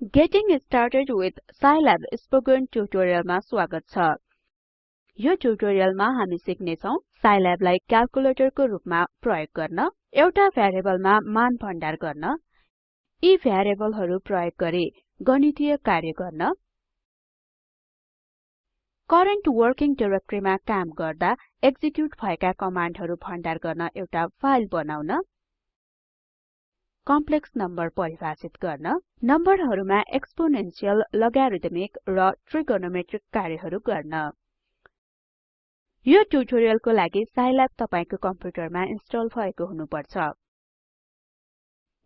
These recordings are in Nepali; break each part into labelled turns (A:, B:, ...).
A: Getting started with Scilab spoken ट्युटोरियलमा स्वागत छ यो ट्युटोरियलमा हामी सिक्ने छौं Scilabलाई क्याल्कुलेटरको रूपमा प्रयोग गर्न एउटा भ्यारिएबलमा मान भण्डार गर्न यी भ्यारिएबलहरु प्रयोग गरी गणितीय कार्य गर्न करेन्ट वर्किङ डाइरेक्टरीमा काम गर्दा एक्जिक्युट भएका कमान्डहरु भण्डार गर्न एउटा फाइल बनाउन कम्प्लेक्स नम्बर परिभाषित गर्न नम्बरहरुमा एक्सपोनेन्शियल लोगरिथमिक र ट्रिगोनोमेट्रिक कार्यहरु गर्न। यो ट्युटोरियलको लागि साइल्याब तपाईको कम्प्युटरमा इन्स्टल भएको हुनुपर्छ।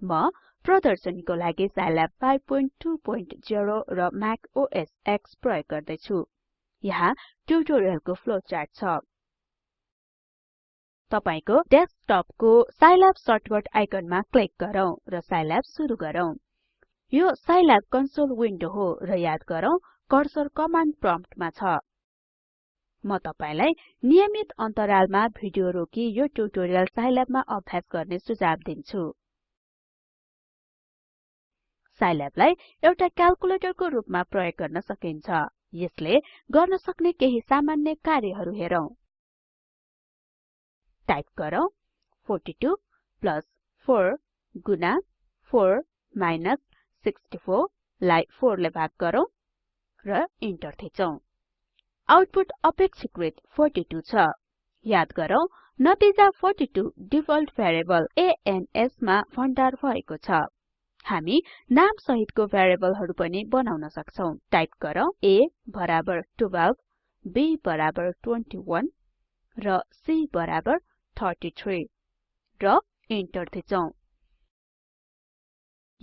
A: म प्रदर्शनीको लागि साइल्याब 520 र म्याक ओएस X प्रयोग गर्दै छु यहाँ ट्युटोरियलको फ्लोचार्ट छ। तपाईको डेस्कटपको साइल्याब सर्टकट आइकनमा क्लिक गरौँ र साइल्याब सुरु गरौँ। यो साइल्याब कन्सोल विन्डो हो र याद गरौँ कर्सर कमान्ड प्रम्प्टमा छ। म तपाईलाई नियमित अन्तरालमा भिडियो रोकी यो ट्युटोरियल साइल्याबमा अभ्यास गर्ने सुझाव दिन्छु। साइल्याबलाई एउटा क्याल्कुलेटरको रूपमा प्रयोग गर्न सकिन्छ। यसले गर्न सक्ने केही सामान्य कार्यहरु हेरौं। टाइप गरौँ। 42 प्लस 4 गुना 4 माइनस 64 लाई 4 ले भाग गरौँ र इन्टर थिचौं। आउटपुट अपेक्षाकृत 42 छ। याद गरौँ नतिजा 42 डिफल्ट भेरिएबल एएनएस मा भण्डार भएको छ। हामी नाम सहितको भेरिएबलहरु पनि बनाउन सक्छौं। टाइप गरौँ a बराबर 12 b बराबर 21 र c बराबर 33 र इन्टर थिचौं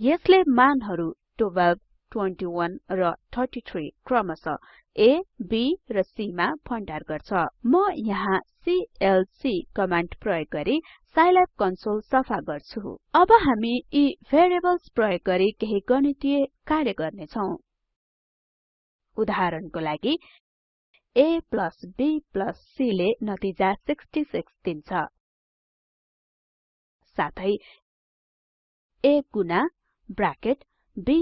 A: यसले मानहरु 12 21 र 33 क्रमशः A, B र C मा भण्डार गर्छ। म यहाँ सीएलसी कमान्ड प्रयोग गरी साइल्याब कन्सोल सफा गर्छु। अब हामी यी भेरिएबल्स प्रयोग गरी केही गणितीय कार्य गर्ने छौं उदाहरणको लागि a b c ले नतिजा 66 दिन्छ। साथै a गुना ब्राकेट b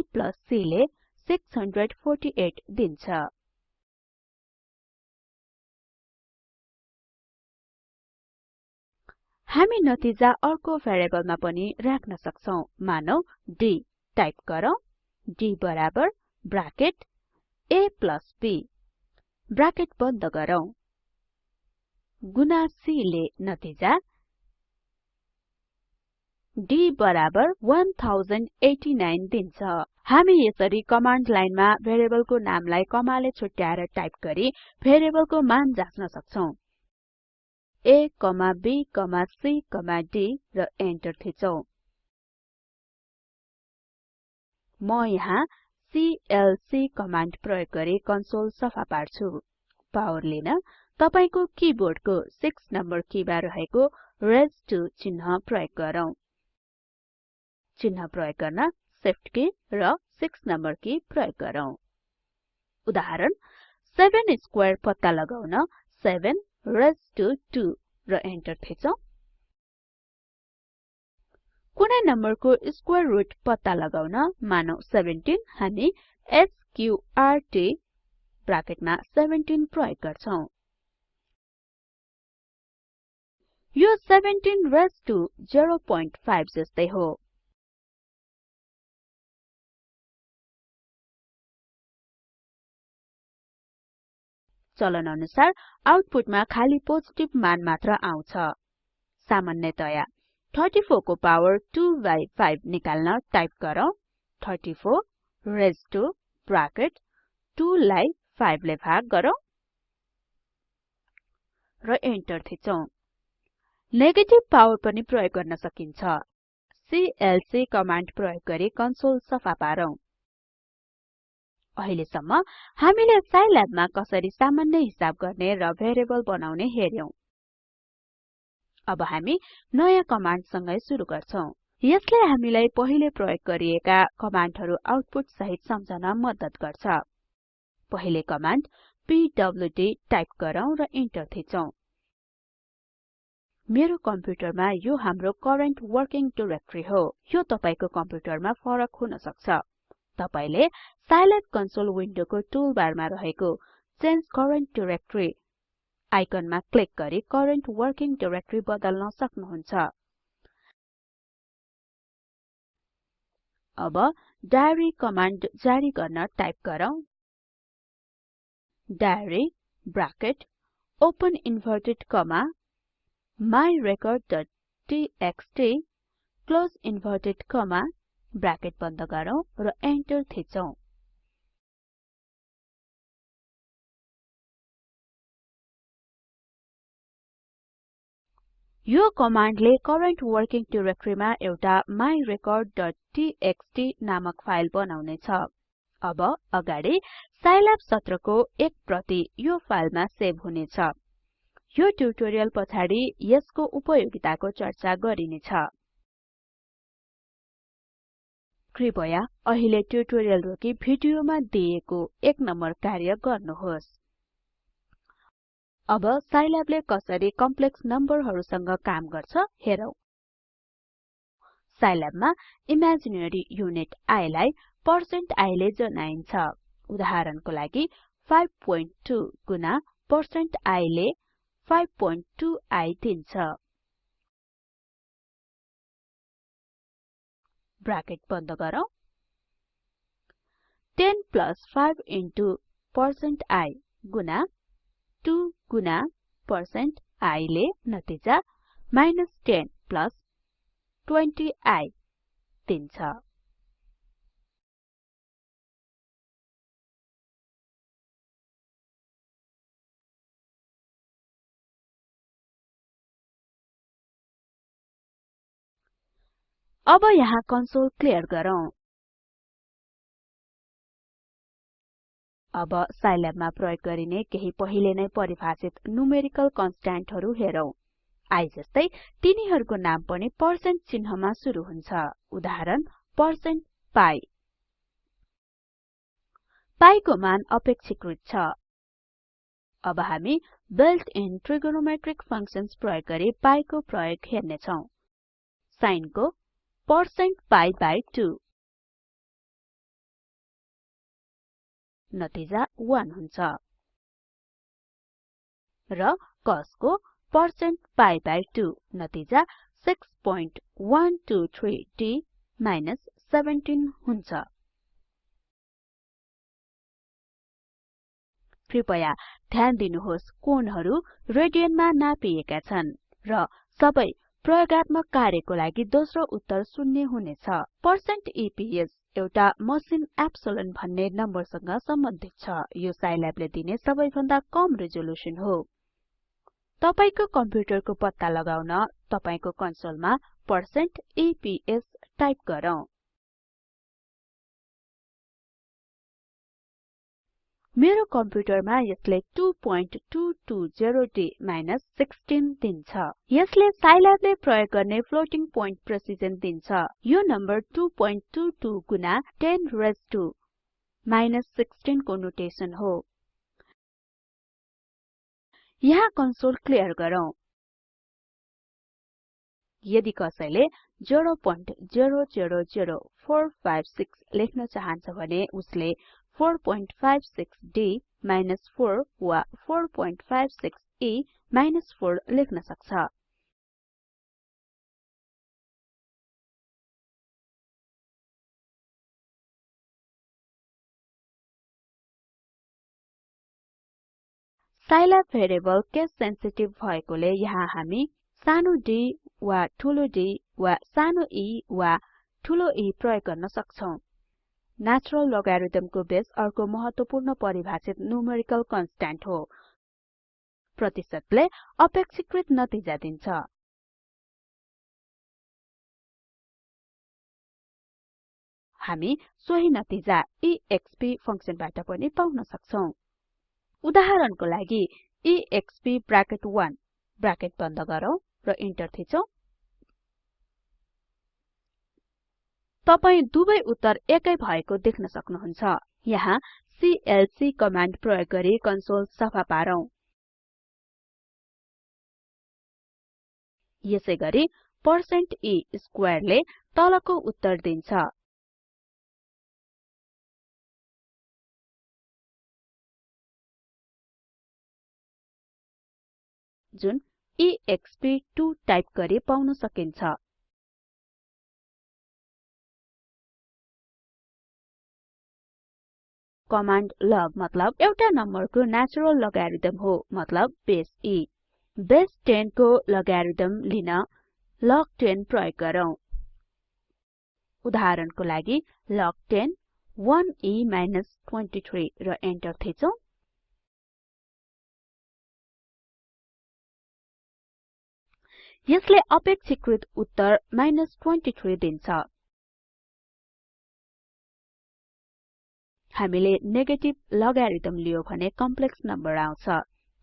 A: c ले 648 दिन्छ। हामी नतिजा अर्को भेरिएबलमा पनि राख्न सक्छौं। मानौ d टाइप गरौँ। D बराबर ब्राकेट a b ब्राकेट बन्द गरौँ। गुना c ले नतिजा। D बराबर 1089 दिन्छ। हामी यसरी कमान्ड लाइनमा भेरिएबलको नामलाई कमाले छुट्याएर टाइप गरी भेरिएबलको मान जाच्न सक्छौं। A b c d र एन्टर थिचौं म यहाँ सीएलसी कमान्ड प्रयोग गरी कन्सोल सफा पार्छु। पावर लिन। तपाईको किबोर्डको 6 नम्बर किमा रहेको रेज टु चिन्ह प्रयोग गरौँ। चिन्ह प्रयोग गर्न शिफ्ट की र 6 नम्बर की प्रयोग गरौँ। उदाहरण 7 स्क्वेयर पत्ता लगाउन 7 रेज टु 2 र एन्टर थिचौं। कुनै नम्बरको स्क्वायर रुट पत्ता लगाउन मानौ 17 हामी स्क्र्ट ब्राकेटमा 17 प्रयोग गर्छौं। यो 17 रेज टु 05 जस्तै हो। चलन अनुसार आउटपुटमा खाली पोजिटिभ मान मात्र आउँछ। सामान्यतया 34 को पावर 2 बाइ 5 निकाल्न टाइप गरौँ। 34 रेज टु ब्राकेट 2 लाई 5 ले भाग गरौँ। र इन्टर थिचौं। नेगेटिभ पावर पनि प्रयोग गर्न सकिन्छ। सीएलसी कमान्ड प्रयोग गरी कन्सोल सफा पारौं। अहिलेसम्म हामीले साइल्याबमा कसरी सामान्य हिसाब गर्ने र भेरिएबल बनाउने हेर्यौं अब हामी नयाँ कमान्ड सँगै सुरु गर्छौं। यसले हामीलाई पहिले प्रयोग गरिएका कमान्डहरु आउटपुट सहित सम्झन मद्दत गर्छ। पहिले कमान्ड पीडब्ल्यूडी टाइप गरौँ र इन्टर थिचौं। मेरो कम्प्युटरमा यो हाम्रो करेन्ट वर्किङ डाइरेक्टरी हो। यो तपाईको कम्प्युटरमा फरक हुन सक्छ। तपाईले साइल्याब कन्सोल विन्डोको टुलबारमा रहेको चेन्ज करेन्ट डाइरेक्टरी आइकनमा क्लिक गरी करेन्ट वर्किङ डाइरेक्टरी बदल्न सक्नुहुन्छ। अब डायरी कमान्ड जारी गर्न टाइप गरौँ। Diary bracket open inverted comma myrecordटीएक्सटी close inverted comma bracket बन्द गरौँ र एन्टर थिचौं। यो कमान्डले करेन्ट वर्किङ डाइरेक्टरीमा एउटा myrecordटीएक्सटी नामक फाइल बनाउने छ अब अगाडि साइल्याब सत्रको एक प्रति यो फाइलमा सेभ हुनेछ। यो ट्युटोरियल पछाडि यसको उपयोगिताको चर्चा गरिनेछ। कृपया अहिले ट्युटोरियल रोकी भिडियोमा दिएको एक नम्बर कार्य गर्नुहोस्। अब साइल्याबले कसरी कम्प्लेक्स नम्बरहरूसँग काम गर्छ हेरौं। साइल्याबमा इमेजिनरी युनिट i लाई पर्सेन्ट ले जनाइन्छ। उदाहरणको लागि 52 गुना पर्सेन्ट ले 5.2i दिन्छ। ब्राकेट बन्द गरौँ। 10 प्लस 5 इन्टु पर्सेन्ट i गुना 2 गुना पर्सेन्ट i ले नतिजा माइनस 10 प्लस 20i दिन्छ। अब यहाँ कन्सोल क्लियर गरौँ। अब साइल्याबमा प्रयोग गरिने केही पहिले नै परिभाषित न्युमेरिकल कन्स्ट्यान्टहरु हेरौं। I जस्तै तिनीहरुको नाम पनि पर्सेन्ट चिन्हमा सुरु हुन्छ। उदाहरण पर्सेन्ट पाइ को मान अपेक्षाकृत छ। अब हामी बिल्ट इन ट्रिगोनोमेट्रिक फंक्शन्स प्रयोग गरी पाइ को प्रयोग हेर्ने छौं सिन को पर्सेन्ट पाइ बाइ 2 नतिजा 1 हुन्छ। र cos को पर्सेन्ट पाइ बाइ 2 नतिजा 6123d 17 हुन्छ। कृपया ध्यान दिनुहोस् कोणहरु रेडियनमा नापिएका छन् र सबै प्रयोगात्मक कार्यको लागि दोस्रो उत्तर शून्य हुनेछ। पर्सेन्ट इपिएस एउटा मसिन एप्सिलोन भन्ने नम्बरसँग सम्बन्धित छ। यो साइल्याबले दिने सबैभन्दा कम रिजोलुसन हो। तपाईको कम्प्युटरको पत्ता लगाउन तपाईको कन्सोलमा इपिएस टाइप गरौँ। मेरो कम्प्युटरमा यसले 2220D 16 दिन्छ। यसले साइल्याबले प्रयोग गर्ने फ्लोटिङ पोइन्ट प्रेसिजन दिन्छ। यो नम्बर 2.22 गुना 10 रेज टु 16 को नोटेसन हो। यहाँ कन्सोल क्लियर गरौँ। यदि कसैले 0.000456 लेख्न चाहन्छ भने उसले 456d 4 वा 456e 4 लेख्न सक्छ। साइल्याब भेरिएबल केस सेन्सिटिभ भएकोले यहाँ हामी सानो d वा ठूलो d वा सानो e वा ठूलो e प्रयोग गर्न सक्छौं। नेचुरल लोगारिथमको बेस अर्को महत्वपूर्ण परिभाषित न्युमेरिकल कन्स्ट्यान्ट हो। प्रतिशतले अपेक्षाकृत नतिजा दिन्छ। हामी सोही नतिजा एक्सप फंक्सनबाट पनि पाउन सक्छौं। उदाहरणको लागि एक्सप ब्राकेट 1 ब्राकेट बन्द गरौँ र इन्टर थिचौं। तपाई दुवै उत्तर एकै भएको देख्न सक्नुहुन्छ। यहाँ सीएलसी कमाण्ड प्रयोग गरी कन्सोल सफा पारौं। यसैगरी पर्सेन्ट e स्क्वायरले तलको उत्तर दिन्छ। जुन एक्सपी 2 टाइप गरी पाउन सकिन्छ। कमान्ड लग मतलब एउटा नम्बरको नेचुरल लोगारिथम हो मतलब बेस e बेस 10 को लोगारिथम लिन लग 10 प्रयोग गरौँ। उदाहरणको लागि लग 10 1e 23 र एन्टर थिचौं। यसले अपेक्षिकृत उत्तर 23 दिन्छ। हामीले नेगेटिभ लोगारिथम लियो भने कम्प्लेक्स नम्बर आउँछ।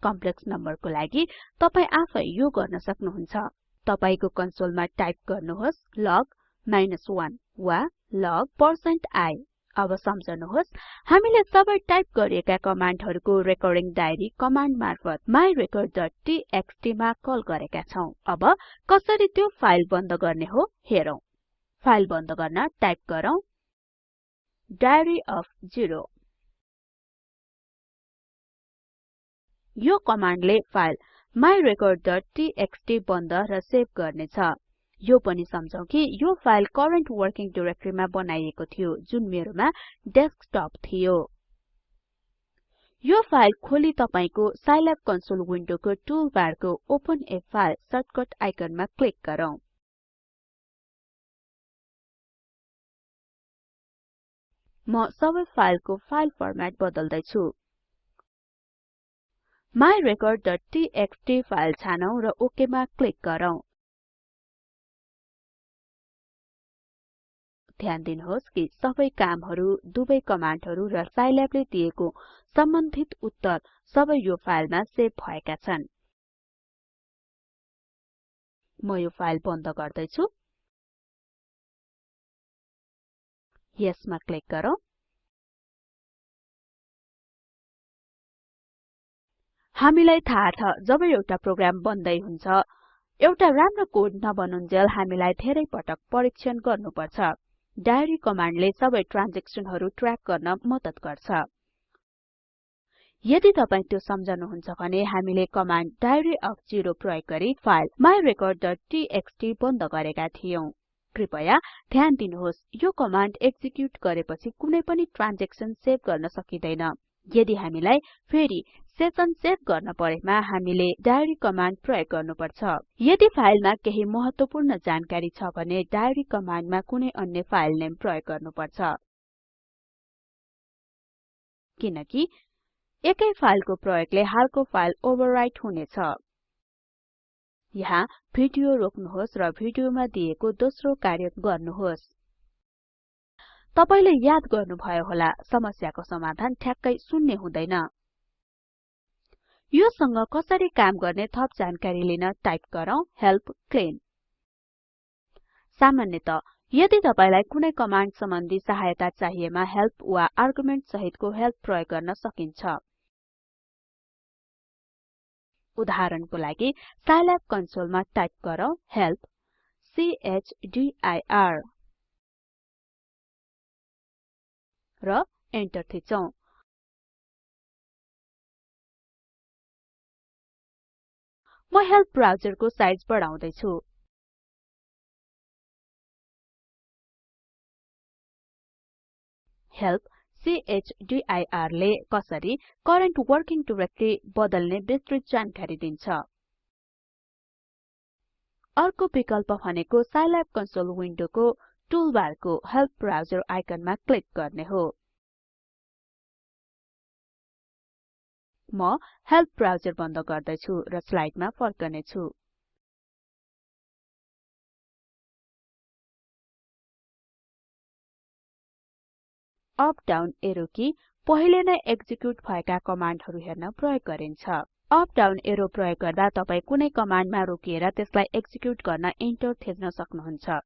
A: कम्प्लेक्स नम्बरको लागि तपाई आफै यो गर्न सक्नुहुन्छ। तपाईको कन्सोलमा टाइप गर्नुहोस् लग 1 वा लग %i अब सम्झनुहोस् हामीले सबै टाइप गरिएका कमान्डहरुको रेकर्डिङ डायरी कमान्ड मार्फत myrecordटीएक्सटी मा कल गरेका छौं। अब कसरी त्यो फाइल बन्द गर्ने हो हेरौं। फाइल बन्द गर्न टाइप गरौँ। डायरी अफ zero यो कमान्डले फाइल myrecordटीएक्सटी बन्द र सेभ गर्नेछ। यो पनि सम्झौं कि यो फाइल करेन्ट वर्किङ डाइरेक्टरीमा बनाइएको थियो जुन मेरोमा डेस्कटप थियो। यो फाइल खोली तपाईको साइल्याब कन्सोल विन्डोको टुलबारको ओपन a फाइल सर्टकट आइकनमा क्लिक गरौँ। म सबै फाइलको फाइल फर्मेट बदल्दै छु myrecordटीएक्सटी फाइल छानौं र ओके मा क्लिक गरौँ। ध्यान दिनुहोस् कि सबै कामहरु दुवै कमान्डहरु र साइल्याबले दिएको सम्बन्धित उत्तर सबै यो फाइलमा सेभ भएका छन्। म यो फाइल बन्द गर्दै छु यसमा क्लिक गरौँ। हामीलाई थाहा छ जब एउटा प्रोग्राम बन्दै हुन्छ एउटा राम्रो कोड नबनुन्जेल हामीलाई धेरै पटक परीक्षण गर्नुपर्छ। डायरी कमान्डले सबै ट्रान्जेक्सनहरु ट्र्याक गर्न मद्दत गर्छ। यदि तपाई त्यो सम्झनुहुन्छ भने हामीले कमान्ड डायरी अफ जेरो प्रयोग गरी फाइल myrecordटीएक्सटी बन्द गरेका थियौं। कृपया ध्यान दिनुहोस् यो कमान्ड एक्जिक्युट गरेपछि कुनै पनि ट्रान्जेक्सन सेभ गर्न सकिदैन। यदि हामीलाई फेरि सेसन सेभ गर्न परेमा हामीले डायरी कमान्ड प्रयोग गर्नुपर्छ। यदि फाइलमा केही महत्वपूर्ण जानकारी छ भने डायरी कमान्डमा कुनै अन्य फाइल नेम प्रयोग गर्नुपर्छ। किनकि एकै फाइलको प्रयोगले हालको फाइल ओभरराइट हुनेछ। यहाँ भिडियो रोक्नुहोस् र भिडियोमा दिएको दोस्रो कार्य गर्नुहोस्। तपाईले याद गर्नुभयो होला समस्याको समाधान ठ्याक्कै शून्य हुँदैन। यो सँग कसरी काम गर्ने थप जानकारी लिन टाइप गरौँ हेल्प क्लीन सामान्यत यदि तपाईलाई कुनै कमान्ड सम्बन्धी सहायता चाहिएमा हेल्प वा आर्गुमेन्ट सहितको हेल्प प्रयोग गर्न सकिन्छ। उदाहरणको लागि साइल्याब कन्सोलमा टाइप गरौँ हेल्प चदिर र एन्टर थिचौं। म हेल्प ब्राउजरको साइज बढाउँदै छु हेल्प चदिर ले कसरी करेन्ट वर्किङ डाइरेक्टरी बदल्ने विस्तृत जानकारी दिन्छ। अर्को विकल्प भनेको साइल्याब कन्सोल विन्डोको टुलबारको हेल्प ब्राउजर आइकनमा क्लिक गर्ने हो। म हेल्प ब्राउजर बन्द गर्दैछु र स्लाइडमा फर्कने अप डाउन एरो की पहिले नै एक्जिक्युट भएका कमान्डहरु हेर्न प्रयोग गरिन्छ। अप डाउन एरो प्रयोग गर्दा तपाई कुनै कमान्डमा रोकिएर त्यसलाई एक्जिक्युट गर्न इन्टर थिच्न सक्नुहुन्छ।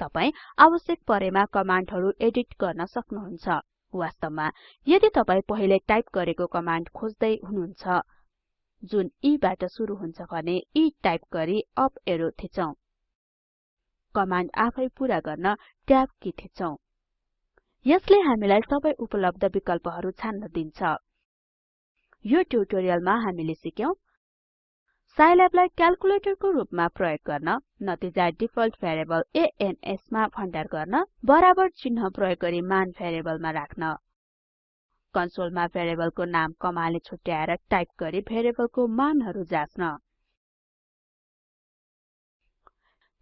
A: तपाई आवश्यक परेमा कमान्डहरु एडिट गर्न सक्नुहुन्छ। वास्तवमा यदि तपाई पहिले टाइप गरेको कमान्ड खोज्दै हुनुहुन्छ जुन E बाट सुरु हुन्छ भने E टाइप गरी अप एरो थिचौं। कमान्ड आफै पूरा गर्न ट्याब की थिचौं यसले हामीलाई सबै उपलब्ध विकल्पहरु छान्न दिन्छ। यो ट्युटोरियलमा हामीले सिक्यौं साइल्याबलाई क्याल्कुलेटरको रूपमा प्रयोग गर्न नतिजा डिफल्ट भेरिएबल एएनएस मा भण्डार गर्न बराबर चिन्ह प्रयोग गरी मान भेरिएबलमा राख्न। कन्सोलमा भेरिएबलको नाम कमाले छुट्याएर टाइप गरी भेरिएबलको मानहरु जाच्न।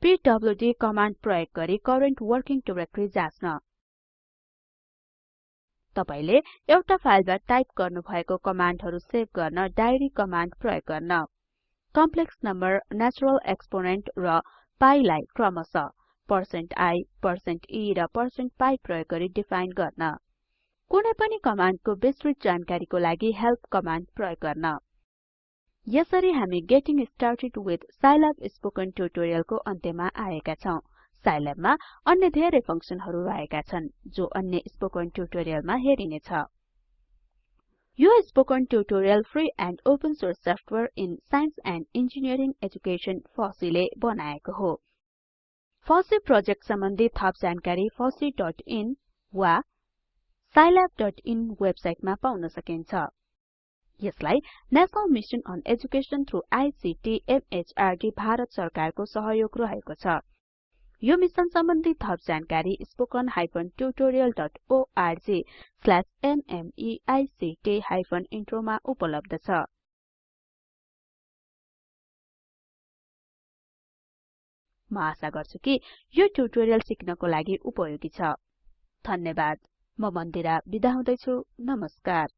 A: पीडब्ल्यूडी कमाण्ड प्रयोग गरी करेन्ट वर्किङ डाइरेक्टरी जाच्न। तपाईले एउटा फाइलमा टाइप गर्नुभएको कमाण्डहरु सेभ गर्न डायरी कमाण्ड प्रयोग गर्न। कम्प्लेक्स नम्बर नेचुरल एक्सपोनेन्ट र पाइ लाई क्रमशः %i %e र %pi प्रयोग गरी डिफाइन गर्न। कुनै पनि कमाण्डको विस्तृत जानकारीको लागि हेल्प कमाण्ड प्रयोग गर्न। यसरी हामी getting started with Scilab spoken ट्युटोरियलको अन्त्यमा आएका छौं। साइल्याबमा अन्य धेरै फंक्सनहरु रहेका छन् जो अन्य स्पोकन ट्युटोरियलमा हेरिनेछ। यो spoken tutorial free and open source software in science and engineering education फसीले बनाएको हो। फसी प्रोजेक्ट सम्बन्धी थप जानकारी fosseeइन वा scilabइन वेबसाइटमा पाउन सकिन्छ। यसलाई national mission on education through ICT MHRD Bharat सरकारको सहयोग रहेको छ। यो मिशन सम्बन्धी थप जानकारी स्ल्याश नमेक्ट हाइफन इन्ट्रोमा उपलब्ध छ। म आशा गर्छु कि यो ट्युटोरियल सिक्नको लागि उपयोगी छ। धन्यवाद। म मन्दिरा बिदा हुदैछु। नमस्कार।